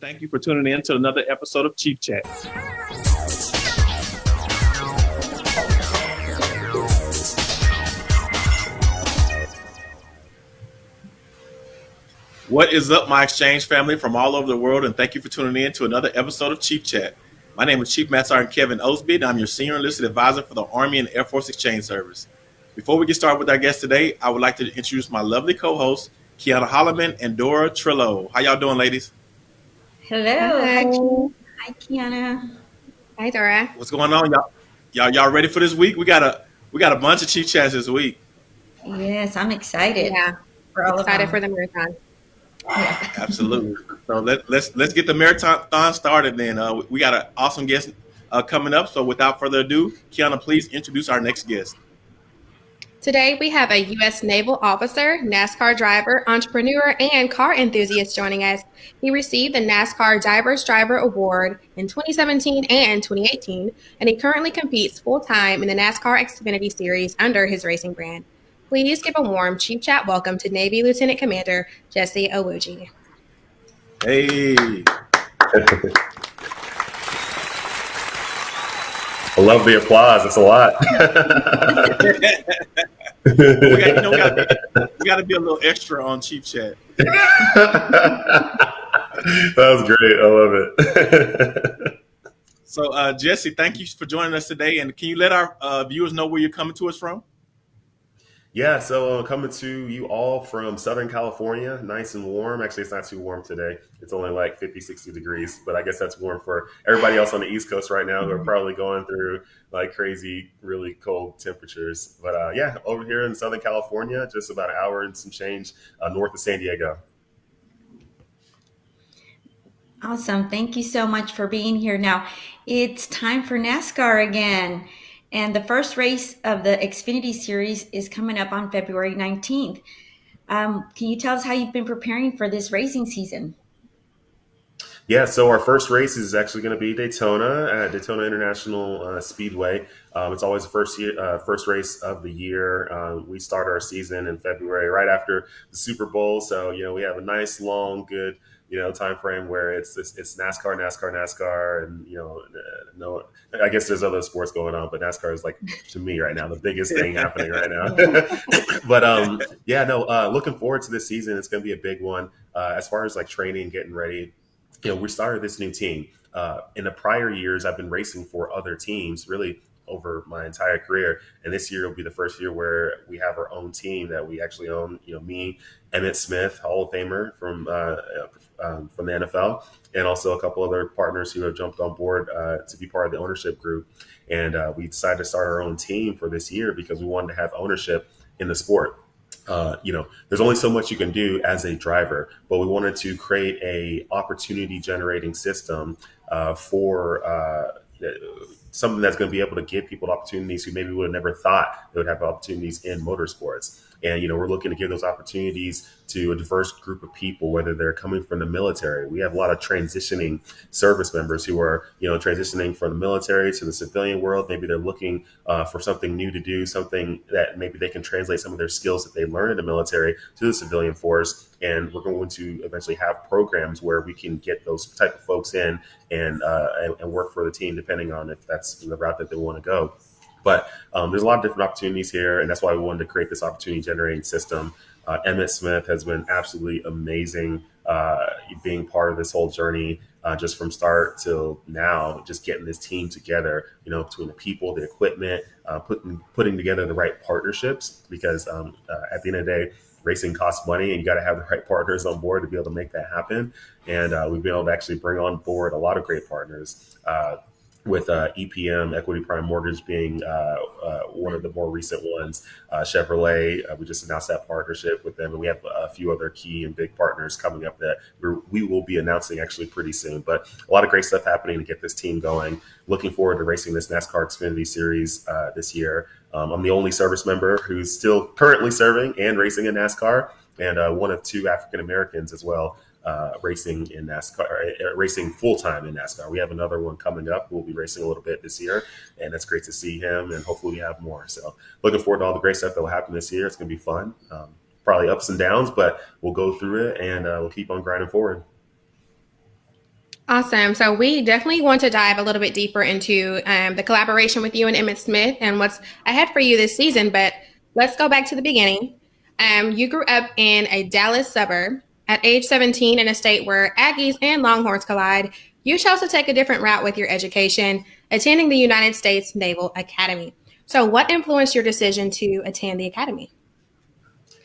Thank you for tuning in to another episode of Chief Chat. What is up, my exchange family from all over the world, and thank you for tuning in to another episode of Chief Chat. My name is Chief Master Sergeant Kevin Osby, and I'm your Senior Enlisted Advisor for the Army and Air Force Exchange Service. Before we get started with our guest today, I would like to introduce my lovely co-hosts, Kiana Holloman and Dora Trillo. How y'all doing, ladies? Hello. Hi, Hi, Kiana. Hi, Dora. What's going on, y'all? Y'all, y'all ready for this week? We got a we got a bunch of chief chats this week. Yes, I'm excited. Yeah, we're all excited for the marathon. Yeah. Absolutely. So let, let's let's get the marathon started. Then uh, we got an awesome guest uh, coming up. So without further ado, Kiana, please introduce our next guest. Today, we have a U.S. Naval officer, NASCAR driver, entrepreneur, and car enthusiast joining us. He received the NASCAR Diverse Driver Award in 2017 and 2018, and he currently competes full time in the NASCAR Xfinity Series under his racing brand. Please give a warm Chief Chat welcome to Navy Lieutenant Commander Jesse Iwuji. Hey. I love the applause. It's a lot. we, got, you know, gotta, we, be a little extra on Chief Chat. that was great. I love it. so, uh, Jesse, thank you for joining us today. And can you let our uh, viewers know where you're coming to us from? Yeah, so uh, coming to you all from Southern California, nice and warm. Actually, it's not too warm today. It's only like 50, 60 degrees, but I guess that's warm for everybody else on the East Coast right now who are mm-hmm. probably going through like crazy, really cold temperatures. But uh, yeah, over here in Southern California, just about an hour and some change uh, north of San Diego. Awesome. Thank you so much for being here. Now, it's time for NASCAR again. And the first race of the Xfinity Series is coming up on February 19th. Um, can you tell us how you've been preparing for this racing season? Yeah, so our first race is actually going to be Daytona at Daytona International uh, Speedway. Um, it's always the first year, uh, first race of the year. Uh, we start our season in February, right after the Super Bowl. So you know we have a nice, long, good you know time frame where it's it's, it's NASCAR, NASCAR, NASCAR, and you know no, I guess there's other sports going on, but NASCAR is like to me right now the biggest thing happening right now. but um, yeah, no, uh, looking forward to this season. It's going to be a big one uh, as far as like training, getting ready. You know, we started this new team. Uh, in the prior years, I've been racing for other teams, really over my entire career. And this year will be the first year where we have our own team that we actually own. You know, me, Emmitt Smith, Hall of Famer from uh, um, from the NFL, and also a couple other partners who have jumped on board uh, to be part of the ownership group. And uh, we decided to start our own team for this year because we wanted to have ownership in the sport. Uh, you know, there's only so much you can do as a driver, but we wanted to create a opportunity generating system uh, for uh, something that's going to be able to give people opportunities who maybe would have never thought they would have opportunities in motorsports. And, you know, we're looking to give those opportunities to a diverse group of people, whether they're coming from the military. We have a lot of transitioning service members who are, you know, transitioning from the military to the civilian world. Maybe they're looking uh, for something new to do, something that maybe they can translate some of their skills that they learn in the military to the civilian force. And we're going to eventually have programs where we can get those type of folks in and, uh, and, and work for the team, depending on if that's the route that they want to go. But um, there's a lot of different opportunities here, and that's why we wanted to create this opportunity generating system. Uh, Emmitt Smith has been absolutely amazing uh, being part of this whole journey, uh, just from start till now, just getting this team together, you know, between the people, the equipment, uh, putting putting together the right partnerships. Because um, uh, at the end of the day, racing costs money, and you got to have the right partners on board to be able to make that happen. And uh, we've been able to actually bring on board a lot of great partners with uh, EPM, Equity Prime Mortgage, being uh, uh, one of the more recent ones. Uh, Chevrolet, uh, we just announced that partnership with them, and we have a few other key and big partners coming up that we will be announcing actually pretty soon. But a lot of great stuff happening to get this team going. Looking forward to racing this NASCAR Xfinity Series uh, this year. Um, I'm the only service member who's still currently serving and racing in NASCAR, and one of two African Americans as well uh, racing in NASCAR, uh, racing full time in NASCAR. We have another one coming up. We'll be racing a little bit this year, and it's great to see him. And hopefully, we have more. So, looking forward to all the great stuff that will happen this year. It's going to be fun. Um, probably ups and downs, but we'll go through it and uh, we'll keep on grinding forward. Awesome. So we definitely want to dive a little bit deeper into um, the collaboration with you and Emmitt Smith and what's ahead for you this season. But let's go back to the beginning. Um, you grew up in a Dallas suburb. At age 17, in a state where Aggies and Longhorns collide, you chose to take a different route with your education, attending the United States Naval Academy. So, what influenced your decision to attend the academy?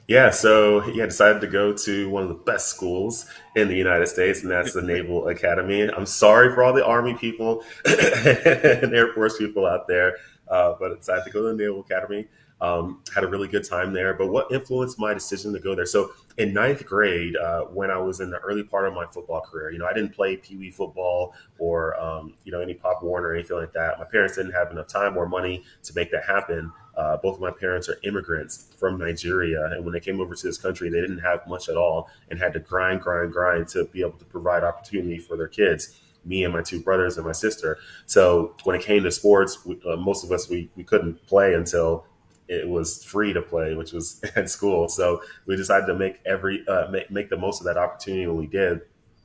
Yeah, so yeah, decided to go to one of the best schools in the United States, and that's the Naval Academy. I'm sorry for all the Army people and Air Force people out there, uh, but I decided to go to the Naval Academy. Um, had a really good time there. But what influenced my decision to go there? So in ninth grade, uh, when I was in the early part of my football career, you know, I didn't play Pee Wee football or um, you know any Pop Warner or anything like that. My parents didn't have enough time or money to make that happen. Uh, both of my parents are immigrants from Nigeria, and when they came over to this country, they didn't have much at all and had to grind, grind, grind to be able to provide opportunity for their kids me and my two brothers and my sister. So when it came to sports, we, uh, most of us we, we couldn't play until it was free to play, which was at school. So we decided to make every uh, make, make the most of that opportunity when we did.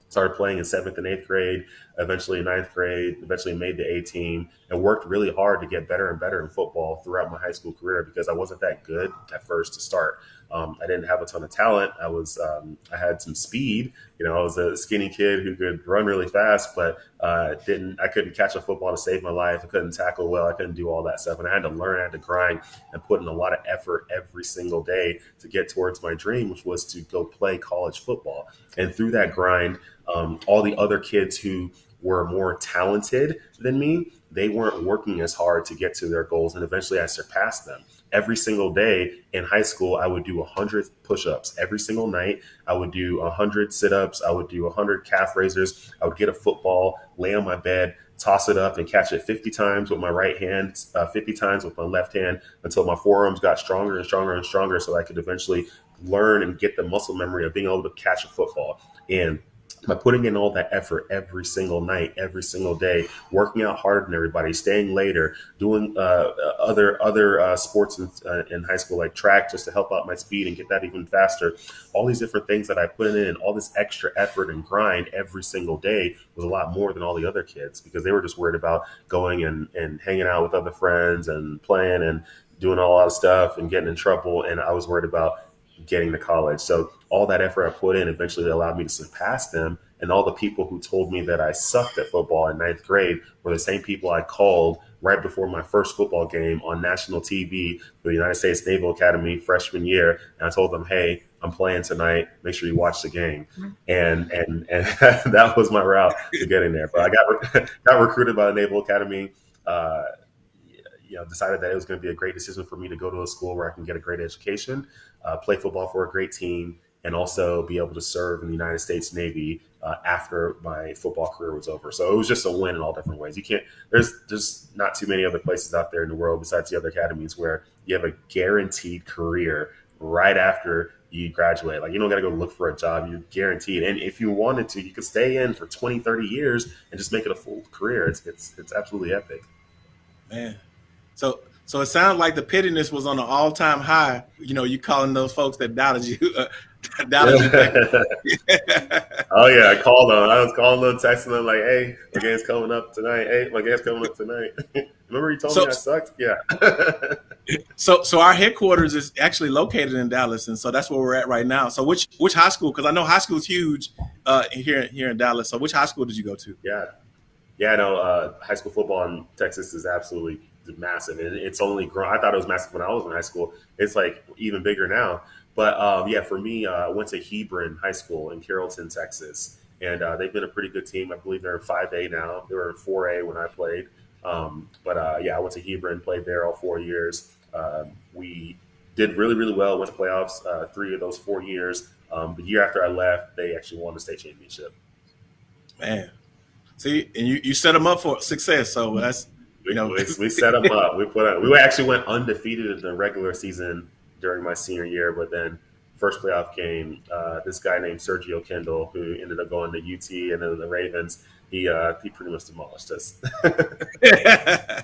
Started playing in seventh and eighth grade, eventually ninth grade, eventually made the A team, and worked really hard to get better and better in football throughout my high school career because I wasn't that good at first to start. Um, I didn't have a ton of talent. I was um, I had some speed. You know, I was a skinny kid who could run really fast, but uh, didn't I couldn't catch a football to save my life. I couldn't tackle well. I couldn't do all that stuff, and I had to learn. I had to grind and put in a lot of effort every single day to get towards my dream, which was to go play college football. And through that grind, um, all the other kids who were more talented than me, they weren't working as hard to get to their goals, and eventually I surpassed them every single day in high school, I would do 100 push ups every single night. I would do 100 sit ups. I would do 100 calf raisers. I would get a football, lay on my bed, toss it up, and catch it 50 times with my right hand, uh, 50 times with my left hand until my forearms got stronger and stronger and stronger so I could eventually learn and get the muscle memory of being able to catch a football. And by putting in all that effort every single night, every single day, working out harder than everybody, staying later, doing uh, other other uh, sports in, uh, in, high school like track just to help out my speed and get that even faster. All these different things that I put in, all this extra effort and grind every single day was a lot more than all the other kids because they were just worried about going and, and hanging out with other friends and playing and doing a lot of stuff and getting in trouble. And I was worried about getting to college. So all that effort I put in eventually allowed me to surpass them. And all the people who told me that I sucked at football in ninth grade were the same people I called right before my first football game on national TV for the United States Naval Academy freshman year. And I told them, hey, I'm playing tonight. Make sure you watch the game. And and and that was my route to getting there. But I got got recruited by the Naval Academy. Uh, you know, decided that it was going to be a great decision for me to go to a school where I can get a great education, uh, play football for a great team, and also be able to serve in the United States Navy uh, after my football career was over. So it was just a win in all different ways. You can't. There's there's not too many other places out there in the world besides the other academies where you have a guaranteed career right after you graduate. Like you don't got to go look for a job. You're guaranteed. And if you wanted to, you could stay in for 20, 30 years and just make it a full career. It's it's it's absolutely epic. Man, so so it sounds like the pettiness was on an all time high. You know, you calling those folks that doubted you. Oh yeah, I called them. I was calling them, texting them like, "Hey, my game's coming up tonight. Hey, my game's coming up tonight." Remember you told so, me I sucked? Yeah. so so our headquarters is actually located in Dallas, and so that's where we're at right now. So which which high school? Because I know high school is huge uh, here here in Dallas. So which high school did you go to? Yeah, yeah. No, uh, high school football in Texas is absolutely massive, and it's only grown. I thought it was massive when I was in high school. It's like even bigger now. But um, yeah, for me, uh, I went to Hebron High School in Carrollton, Texas, and uh, they've been a pretty good team. I believe they're in five A now. They were in four A when I played. Um, but uh, yeah, I went to Hebron, played there all four years. Um, we did really, really well. Went to playoffs uh, three of those four years. Um, the year after I left, they actually won the state championship. Man, see, and you, you set them up for success. So that's you know, we, we set them up. We put on, we actually went undefeated in the regular season during my senior year, but then first playoff game, uh, this guy named Sergio Kindle, who ended up going to UT and then the Ravens, he uh, he pretty much demolished us.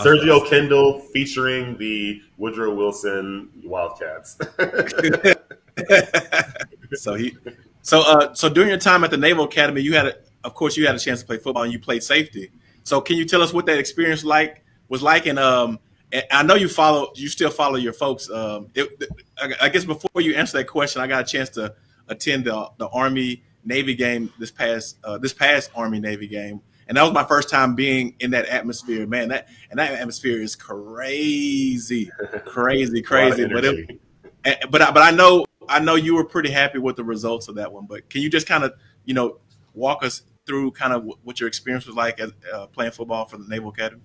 Sergio Kindle featuring the Woodrow Wilson Wildcats. so he, so uh, so during your time at the Naval Academy, you had a, of course, you had a chance to play football and you played safety. So, can you tell us what that experience like was like? And um, I know you follow, you still follow your folks. Um, it, I guess before you answer that question, I got a chance to attend the, the Army Navy game this past uh, this past Army Navy game, and that was my first time being in that atmosphere. Man, that and that atmosphere is crazy, crazy, crazy. but it, but I, but I know I know you were pretty happy with the results of that one. But can you just kind of you know walk us through kind of what your experience was like as uh, playing football for the Naval Academy?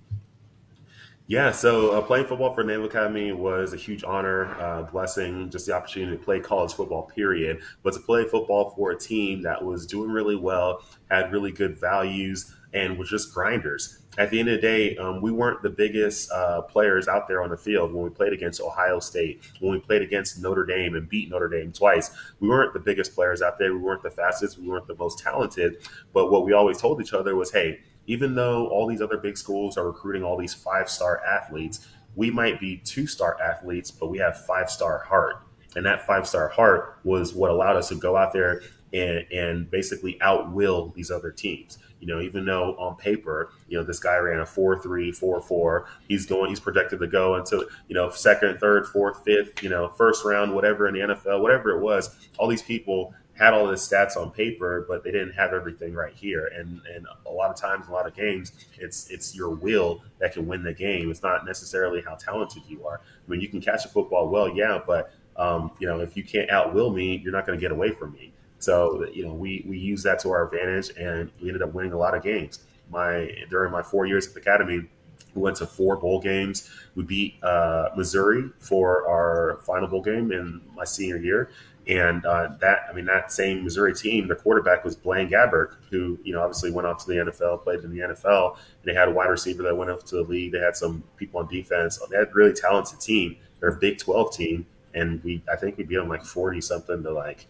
Yeah, so uh, playing football for Naval Academy was a huge honor, uh, blessing, just the opportunity to play college football, period. But to play football for a team that was doing really well, had really good values, and was just grinders. At the end of the day, um, we weren't the biggest uh, players out there on the field when we played against Ohio State, when we played against Notre Dame and beat Notre Dame twice. We weren't the biggest players out there. We weren't the fastest. We weren't the most talented. But what we always told each other was, hey, even though all these other big schools are recruiting all these five star athletes, we might be two star athletes, but we have five star heart. And that five star heart was what allowed us to go out there and, and basically outwill these other teams. You know, even though on paper, you know, this guy ran a 4 3, 4 4, he's going, he's projected to go into, you know, second, third, fourth, fifth, you know, first round, whatever in the NFL, whatever it was. All these people had all the stats on paper, but they didn't have everything right here. And and a lot of times, a lot of games, it's it's your will that can win the game. It's not necessarily how talented you are. I mean, you can catch a football well, yeah, but um, you know, if you can't outwill me, you're not going to get away from me. So you know, we we use that to our advantage, and we ended up winning a lot of games. My during my four years at the academy, we went to four bowl games. We beat uh, Missouri for our final bowl game in my senior year, and uh, that, I mean, that same Missouri team, the quarterback was Blaine Gabbert, who, you know, obviously went off to the NFL, played in the NFL. And they had a wide receiver that went up to the league. They had some people on defense. They had a really talented team. They're a Big 12 team. And we, I think we beat them like 40 something to like,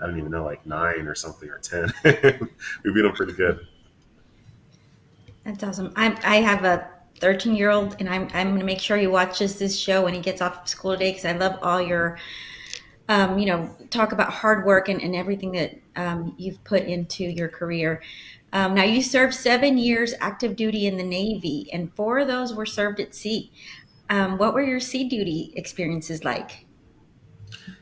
I don't even know, like nine or something or 10. we beat them pretty good. That's awesome. I, I have a 13 year old and I'm, I'm going to make sure he watches this show when he gets off of school today because I love all your um, you know, talk about hard work and, and everything that um, you've put into your career. Um, now, you served seven years active duty in the Navy, and four of those were served at sea. Um, what were your sea duty experiences like?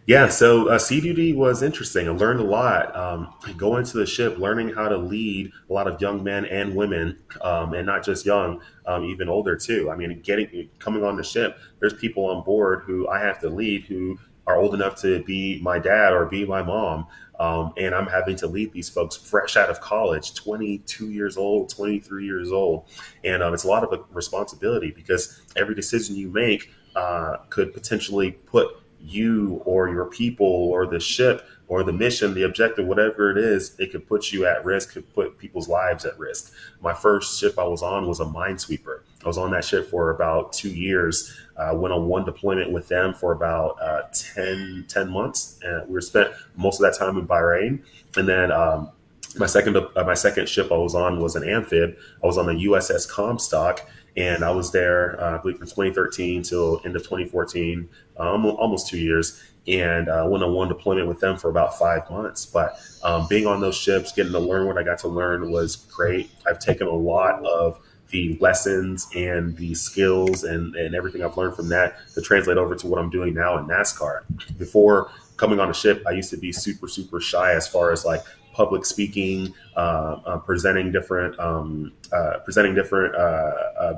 Yeah, so uh, sea duty was interesting. I learned a lot. Um, going to the ship, learning how to lead a lot of young men and women, um, and not just young, um, even older too. I mean, getting coming on the ship, there's people on board who I have to lead who are old enough to be my dad or be my mom. Um, and I'm having to lead these folks fresh out of college, 22 years old, 23 years old. And um, it's a lot of a responsibility because every decision you make uh, could potentially put you or your people or the ship or the mission, the objective, whatever it is, it could put you at risk, could put people's lives at risk. My first ship I was on was a minesweeper. I was on that ship for about two years. Uh, went on one deployment with them for about uh, 10, 10 months, and we were spent most of that time in Bahrain. And then um, my second uh, my second ship I was on was an amphib. I was on the USS Comstock, and I was there, uh, I believe, from 2013 till end of 2014, um, almost two years. And uh, went on one deployment with them for about five months. But um, being on those ships, getting to learn what I got to learn was great. I've taken a lot of the lessons and the skills and, and everything I've learned from that to translate over to what I'm doing now in NASCAR. Before coming on a ship, I used to be super, super shy as far as like public speaking, uh, uh, presenting different um, uh, presenting different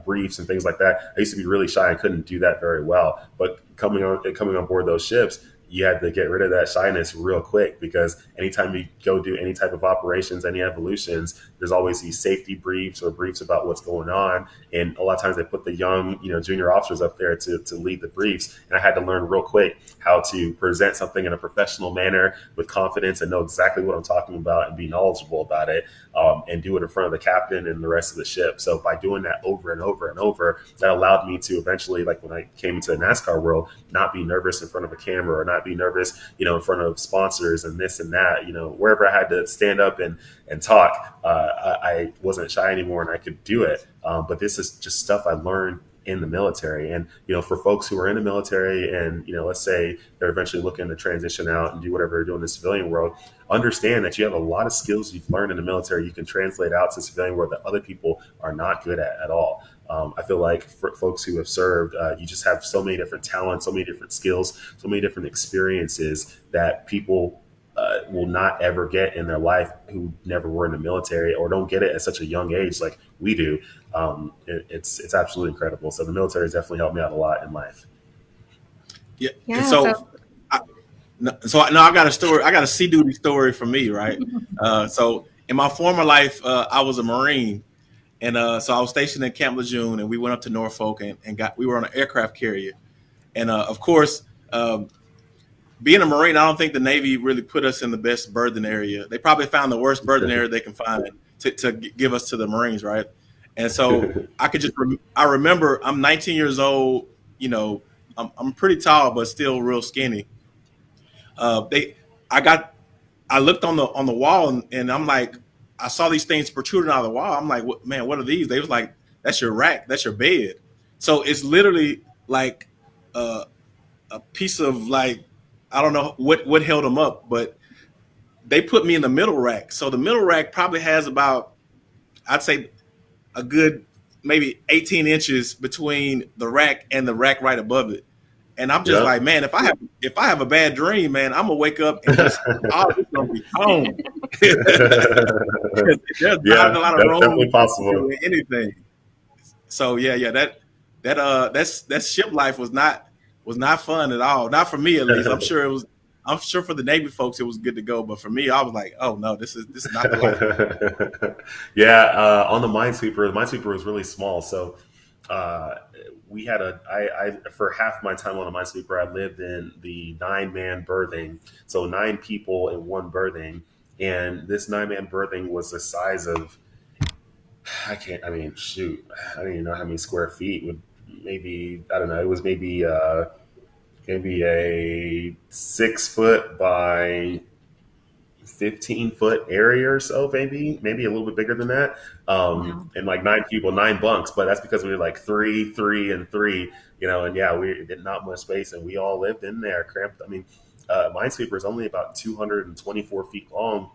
briefs and things like that. I used to be really shy and couldn't do that very well. But coming on coming on board those ships, you had to get rid of that shyness real quick because anytime you go do any type of operations, any evolutions, there's always these safety briefs or briefs about what's going on. And a lot of times they put the young, you know, junior officers up there to, to lead the briefs. And I had to learn real quick how to present something in a professional manner with confidence and know exactly what I'm talking about and be knowledgeable about it um, and do it in front of the captain and the rest of the ship. So by doing that over and over and over, that allowed me to eventually, like when I came into the NASCAR world, not be nervous in front of a camera or not be nervous, you know, in front of sponsors and this and that. You know, wherever I had to stand up and and talk, uh, I, I, wasn't shy anymore and I could do it. Um, but this is just stuff I learned in the military. And you know, for folks who are in the military, and you know, let's say they're eventually looking to transition out and do whatever they're doing in the civilian world, understand that you have a lot of skills you've learned in the military you can translate out to civilian world that other people are not good at at all. Um, I feel like for folks who have served, uh, you just have so many different talents, so many different skills, so many different experiences that people uh, will not ever get in their life who never were in the military or don't get it at such a young age like we do. Um, it, it's it's absolutely incredible. So the military has definitely helped me out a lot in life. Yeah. yeah so, so, I, so no, I got a story. I got a sea duty story for me, right? uh, so in my former life, uh, I was a Marine, and uh, so I was stationed in Camp Lejeune, and we went up to Norfolk and, and got we were on an aircraft carrier, and uh, of course. Um, being a Marine, I don't think the Navy really put us in the best berthing area. They probably found the worst berthing area they can find to, to give us to the Marines, right? And so I could just, I remember I'm 19 years old, you know, I'm, I'm pretty tall, but still real skinny. Uh, they, I got, I looked on the, on the wall and, and I'm like, I saw these things protruding out of the wall. I'm like, what, man, what are these? They was like, that's your rack, that's your bed. So it's literally like uh, a piece of like I don't know what what held them up, but they put me in the middle rack. So the middle rack probably has about, I'd say, a good maybe 18 inches between the rack and the rack right above it. And I'm just yep. like, man, if I have if I have a bad dream, man, I'm gonna wake up and just all gonna be home. There's yeah, not a lot of room possible. anything. So yeah, yeah, that that uh that's that ship life was not was not fun at all. Not for me at least. I'm sure it was. I'm sure for the Navy folks it was good to go, but for me, I was like, oh no, this is this is not the life. yeah, uh, on the Minesweeper, the Minesweeper was really small, so uh, we had a. I, I for half my time on the Minesweeper, I lived in the nine man berthing, so nine people in one berthing, and this nine man berthing was the size of. I can't. I mean, shoot, I don't even know how many square feet would maybe I don't know. It was maybe uh, maybe a six foot by 15 foot area or so, maybe, maybe a little bit bigger than that. Um, And like nine people, nine bunks, but that's because we were like three, three, and three, you know, and yeah, we did not much space and we all lived in there cramped. I mean, uh, Minesweeper is only about 224 feet long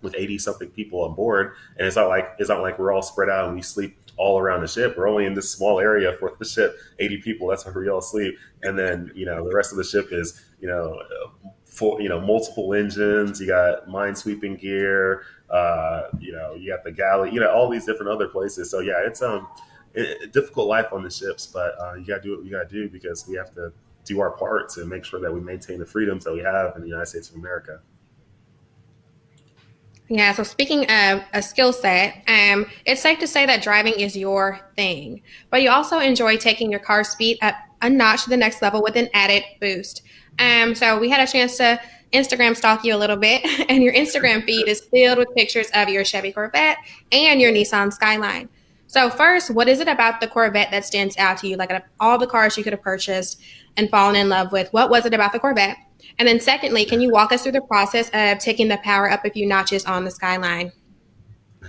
with 80 something people on board. And it's not like, it's not like we're all spread out and we sleep all around the ship. We're only in this small area for the ship, 80 people. That's where we all sleep. And then, you know, the rest of the ship is, you know, for, you know, multiple engines. You got minesweeping gear. Uh, you know, you got the galley. You know, all these different other places. So yeah, it's um, it, difficult life on the ships, but uh, you got to do what you got to do because we have to do our part to make sure that we maintain the freedoms that we have in the United States of America. Yeah, so speaking of a skill set, um, it's safe to say that driving is your thing, but you also enjoy taking your car speed up a notch to the next level with an added boost. Um, so we had a chance to Instagram stalk you a little bit, and your Instagram feed is filled with pictures of your Chevy Corvette and your Nissan Skyline. So first, what is it about the Corvette that stands out to you? Like all the cars you could have purchased and fallen in love with, what was it about the Corvette? And then secondly, can you walk us through the process of taking the power up a few notches on the Skyline?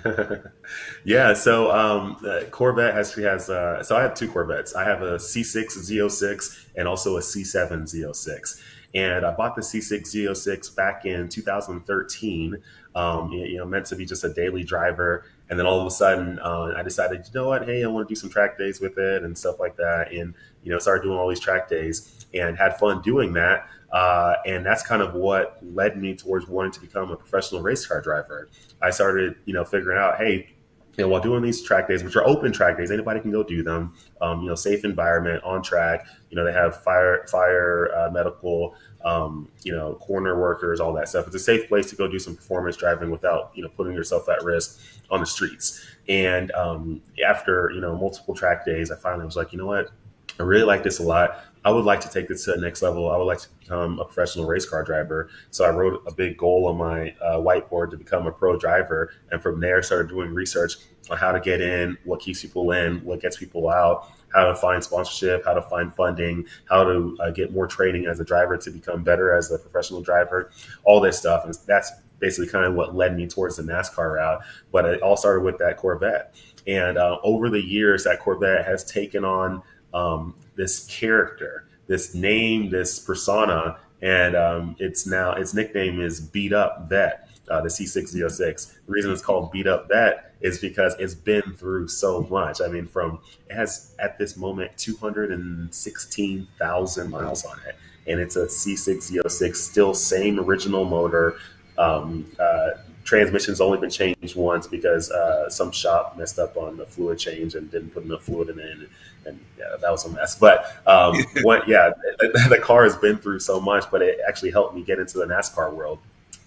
yeah, so um, Corvette actually has. Uh, so I have two Corvettes. I have a C6 Z06 and also a C7 Z06. And I bought the C6 Z06 back in 2013. Um, you know, meant to be just a daily driver. And then all of a sudden, uh, I decided, you know what? Hey, I want to do some track days with it and stuff like that. And you know, started doing all these track days and had fun doing that. Uh, and that's kind of what led me towards wanting to become a professional race car driver. I started, you know, figuring out, hey, you know, while doing these track days, which are open track days, anybody can go do them. Um, you know, safe environment on track. You know, they have fire, fire, uh, medical, um, you know, corner workers, all that stuff. It's a safe place to go do some performance driving without, you know, putting yourself at risk on the streets. And um, after, you know, multiple track days, I finally was like, you know what, I really like this a lot. I would like to take this to the next level. I would like to become a professional race car driver. So I wrote a big goal on my uh, whiteboard to become a pro driver. And from there, started doing research on how to get in, what keeps people in, what gets people out, how to find sponsorship, how to find funding, how to uh, get more training as a driver to become better as a professional driver, all this stuff. And that's basically kind of what led me towards the NASCAR route. But it all started with that Corvette. And uh, over the years, that Corvette has taken on um, this character, this name, this persona, and um, it's now its nickname is Beat Up Vet. Uh, the C606. The reason it's called Beat Up Vet is because it's been through so much. I mean, from it has at this moment 216,000 miles on it, and it's a C606, still same original motor. Um, uh, transmission's only been changed once because uh, some shop messed up on the fluid change and didn't put enough fluid in it, and, and yeah, that was a mess. But um, what, yeah, the, the car has been through so much, but it actually helped me get into the NASCAR world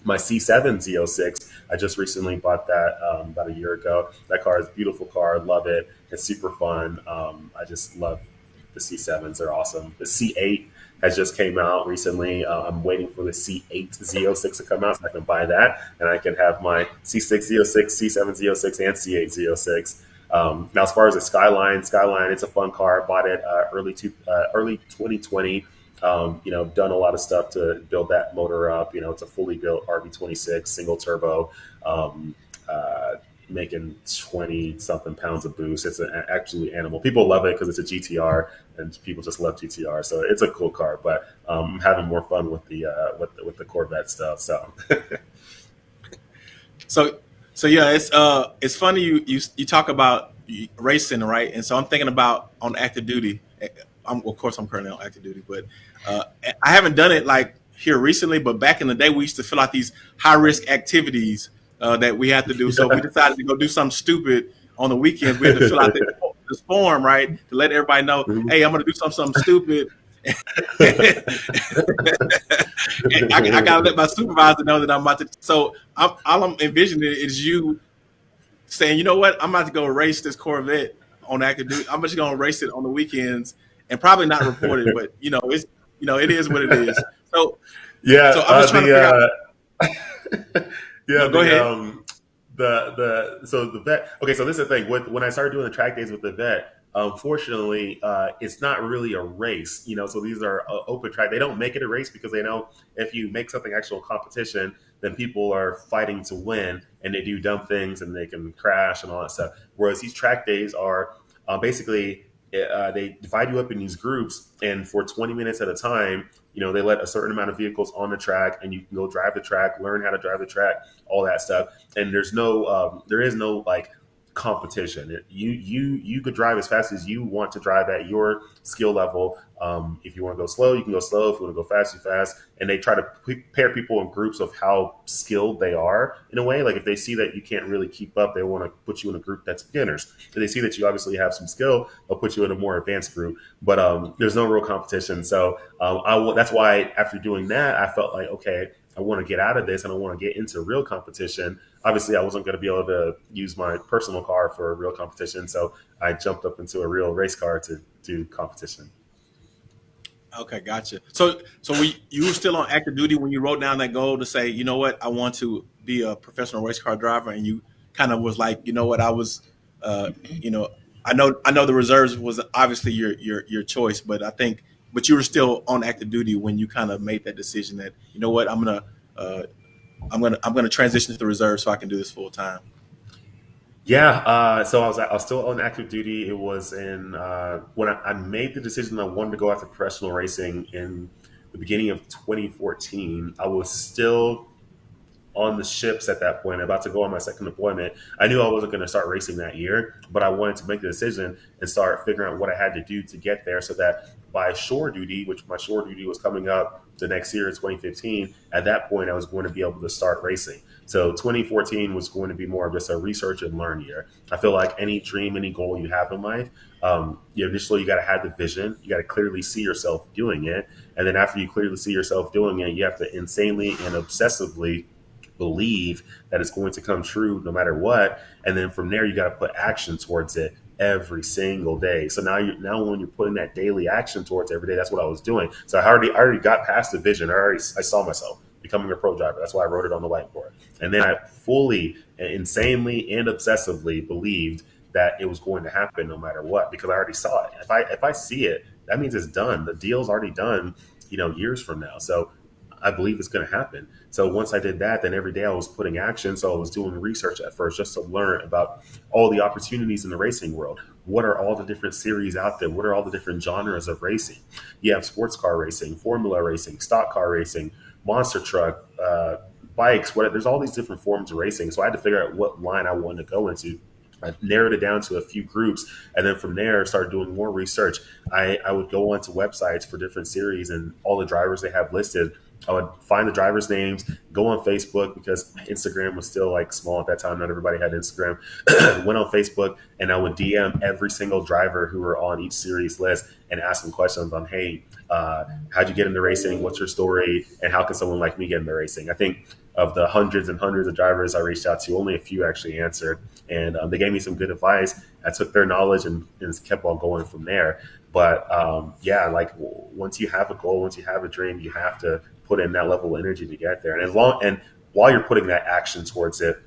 my C7 Z06. I just recently bought that um, about a year ago. That car is a beautiful car. I love it. It's super fun. Um, I just love the C7s. They're awesome. The C8 has just came out recently. Uh, I'm waiting for the C8 Z06 to come out so I can buy that and I can have my C6 Z06, C7 Z06, and C8 Z06. Um, now, as far as the Skyline, Skyline, it's a fun car. I bought it uh, early to, uh, early 2020. Um, you know, done a lot of stuff to build that motor up. You know, it's a fully built RB26 single turbo, um, uh, making 20 something pounds of boost. It's an absolutely animal. People love it because it's a GTR, and people just love GTR. So it's a cool car. But um, I'm having more fun with the uh, with with the Corvette stuff. So. so so yeah, it's uh it's funny you you you talk about racing, right? And so I'm thinking about on active duty. I'm, of course, I'm currently on active duty, but uh, I haven't done it like here recently. But back in the day, we used to fill out these high risk activities uh, that we had to do. So we decided to go do something stupid on the weekends. We had to fill out this, form, right, to let everybody know, mm-hmm. hey, I'm going to do something, something stupid. I, I, gotta let my supervisor know that I'm about to. So I'm, all I'm envisioning is you saying, you know what, I'm about to go race this Corvette on active duty. I'm just gonna race it on the weekends and probably not report it, but you know, it's you know, it is what it is. So yeah, so I'm just uh, trying the, to figure uh, out. yeah, no, go the, ahead. Um, the the so the vet. Okay, so this is the thing. With, when I started doing the track days with the vet, unfortunately, uh, it's not really a race. You know, so these are uh, open track. They don't make it a race because they know if you make something actual competition, then people are fighting to win, and they do dumb things and they can crash and all that stuff. Whereas these track days are uh, basically uh, they divide you up in these groups, and for 20 minutes at a time, you know, they let a certain amount of vehicles on the track, and you can go drive the track, learn how to drive the track, all that stuff. And there's no, um, there is no like competition. You you you could drive as fast as you want to drive at your skill level. Um, if you want to go slow, you can go slow. If you want to go fast, you fast. And they try to pair people in groups of how skilled they are in a way. Like if they see that you can't really keep up, they want to put you in a group that's beginners. If they see that you obviously have some skill, they'll put you in a more advanced group. But um, there's no real competition. So um, I, that's why after doing that, I felt like okay, I want to get out of this and I want to get into real competition. Obviously, I wasn't going to be able to use my personal car for a real competition, so I jumped up into a real race car to do competition. Okay, gotcha. So, so we, you were still on active duty when you wrote down that goal to say, you know what, I want to be a professional race car driver, and you kind of was like, you know what, I was, uh, you know, I know, I know the reserves was obviously your your your choice, but I think but you were still on active duty when you kind of made that decision that you know what I'm gonna uh, I'm gonna I'm gonna transition to the reserve so I can do this full time. Yeah, uh, so I was I was still on active duty. It was in uh, when I, I, made the decision I wanted to go after professional racing in the beginning of 2014. I was still on the ships at that point, about to go on my second deployment. I knew I wasn't going to start racing that year, but I wanted to make the decision and start figuring out what I had to do to get there so that by shore duty, which my shore duty was coming up the next year in 2015, at that point I was going to be able to start racing. So 2014 was going to be more of just a research and learn year. I feel like any dream, any goal you have in life, um, you initially you got to have the vision. You got to clearly see yourself doing it, and then after you clearly see yourself doing it, you have to insanely and obsessively believe that it's going to come true no matter what. And then from there, you got to put action towards it every single day. So now you now when you're putting that daily action towards every day, that's what I was doing. So I already I already got past the vision. I already I saw myself becoming a pro driver. That's why I wrote it on the whiteboard. And then I fully, insanely, and obsessively believed that it was going to happen no matter what because I already saw it. If I if I see it, that means it's done. The deal's already done. You know, years from now. So I believe it's going to happen. So once I did that, then every day I was putting action. So I was doing research at first just to learn about all the opportunities in the racing world. what are all the different series out there? What are all the different genres of racing? You have sports car racing, formula racing, stock car racing, monster truck, uh, bikes. What there's all these different forms of racing. So I had to figure out what line I wanted to go into. I narrowed it down to a few groups, and then from there, started doing more research. I, I would go onto websites for different series and all the drivers they have listed. I would find the drivers' names, go on Facebook because Instagram was still like small at that time. Not everybody had Instagram. Went on Facebook and I would DM every single driver who were on each series list and ask them questions on, hey, uh, how'd you get into racing? What's your story? And how can someone like me get into racing? I think of the hundreds and hundreds of drivers I reached out to, only a few actually answered. And um, they gave me some good advice. I took their knowledge and, and kept on going from there. But um, yeah, like once you have a goal, once you have a dream, you have to put in that level of energy to get there. And as long and while you're putting that action towards it,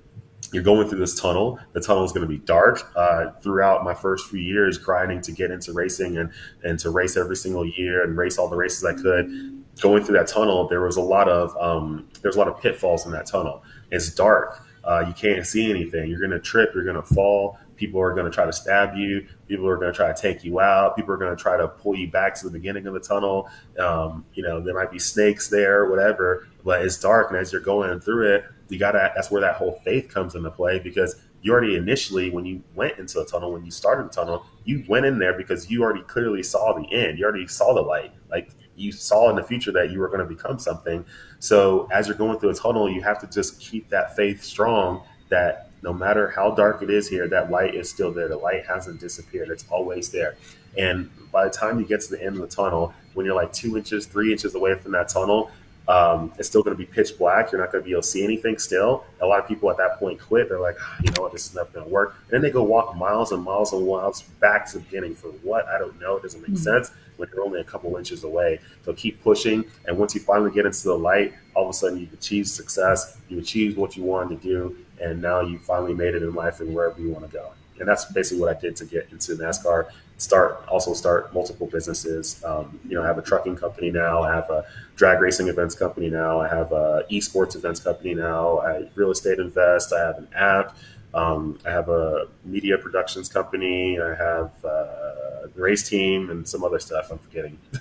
you're going through this tunnel. The tunnel is going to be dark. Uh, throughout my first few years, grinding to get into racing and and to race every single year and race all the races I could. Going through that tunnel, there was a lot of um, there's a lot of pitfalls in that tunnel. It's dark. Uh, you can't see anything. You're going to trip. You're going to fall. People are going to try to stab you. People are going to try to take you out. People are going to try to pull you back to the beginning of the tunnel. Um, you know, there might be snakes there, whatever, but it's dark. And as you're going through it, you got to, that's where that whole faith comes into play because you already initially, when you went into the tunnel, when you started the tunnel, you went in there because you already clearly saw the end. You already saw the light. Like you saw in the future that you were going to become something. So as you're going through a tunnel, you have to just keep that faith strong that no matter how dark it is here, that light is still there. The light hasn't disappeared. It's always there. And by the time you get to the end of the tunnel, when you're like two inches, three inches away from that tunnel, um, it's still going to be pitch black. You're not going to be able to see anything still. A lot of people at that point quit. They're like, oh, you know what, this is never going to work. And then they go walk miles and miles and miles back to the beginning for what? I don't know. It doesn't make mm-hmm. sense when you're only a couple inches away. So keep pushing. And once you finally get into the light, all of a sudden you've achieved success. You achieved what you wanted to do and now you finally made it in life and wherever you want to go. And that's basically what I did to get into NASCAR. Start also start multiple businesses. Um, you know, I have a trucking company now. I have a drag racing events company now. I have a esports events company now. I real estate invest. I have an app. Um, I have a media productions company. I have a race team and some other stuff I'm forgetting.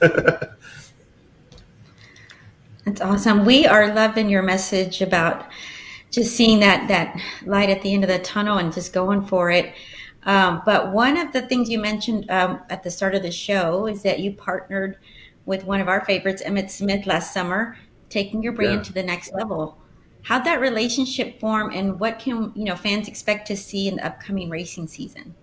That's awesome. We are loving your message about just seeing that that light at the end of the tunnel and just going for it. Um, but one of the things you mentioned um, at the start of the show is that you partnered with one of our favorites, Emmitt Smith, last summer, taking your brand yeah. to the next level. How'd that relationship form, and what can you know fans expect to see in the upcoming racing season?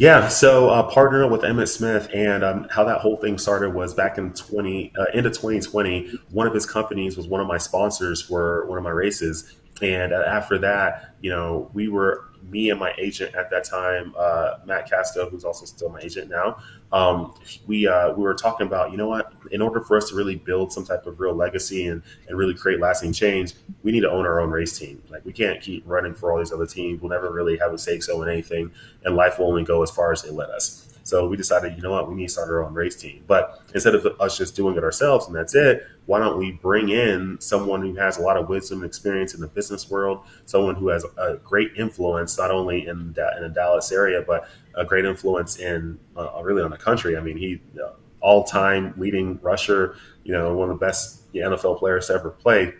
Yeah, so uh, partnering with Emmitt Smith and um, how that whole thing started was back in 20 uh, into 2020. One of his companies was one of my sponsors for one of my races, and uh, after that, you know, we were me and my agent at that time, uh, Matt Casco, who's also still my agent now, um, we uh, we were talking about, you know what, in order for us to really build some type of real legacy and, and really create lasting change, we need to own our own race team. Like we can't keep running for all these other teams. We'll never really have a say so in anything, and life will only go as far as they let us. So we decided, you know what, we need to start our own race team. But instead of us just doing it ourselves and that's it, why don't we bring in someone who has a lot of wisdom and experience in the business world, someone who has a great influence not only in in the Dallas area, but a great influence in uh, really on the country. I mean, he uh, all time leading rusher, you know, one of the best NFL players to ever play.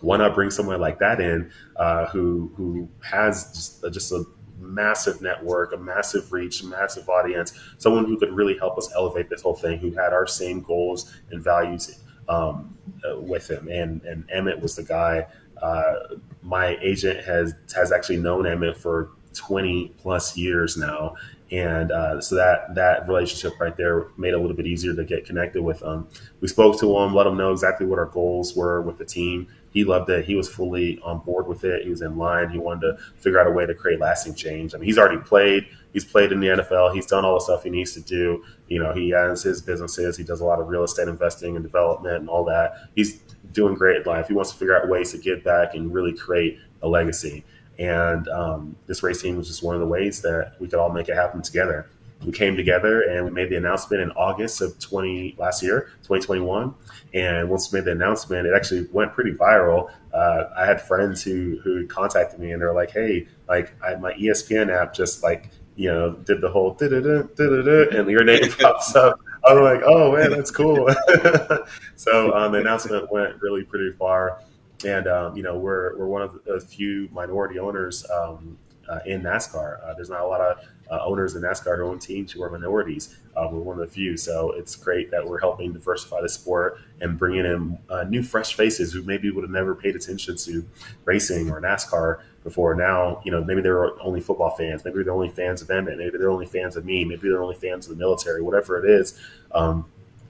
Why not bring someone like that in uh, who who has just, just a massive network, a massive reach, a massive audience, someone who could really help us elevate this whole thing, who had our same goals and values um, uh, with him. And and Emmitt was the guy. Uh, my agent has has actually known Emmitt for 20 plus years now, and uh, so that that relationship right there made it a little bit easier to get connected with him. We spoke to him, let him know exactly what our goals were with the team he loved it. He was fully on board with it. He was in line. He wanted to figure out a way to create lasting change. I mean, he's already played. He's played in the NFL. He's done all the stuff he needs to do. You know, he has his businesses. He does a lot of real estate investing and development and all that. He's doing great in life. He wants to figure out ways to give back and really create a legacy. And um, this race team was just one of the ways that we could all make it happen together we came together and we made the announcement in August of 20 last year, 2021. And once we made the announcement, it actually went pretty viral. Uh, I had friends who who contacted me and they're like, "Hey, like I, my ESPN app just like you know, did the whole and your name pops up. I'm like, oh man, that's cool. so um, the announcement went really pretty far, and um, you know, we're we're one of the few minority owners um, uh, in NASCAR. Uh, there's not a lot of uh, owners in NASCAR who own teams who are minorities. Uh, we're one of the few, so it's great that we're helping diversify the sport and bringing in uh, new, fresh faces who maybe would have never paid attention to racing or NASCAR before. Now, you know, maybe they're only football fans, maybe they're only fans of Emmitt, maybe they're only fans of me, maybe they're only fans of the military, whatever it is. Um,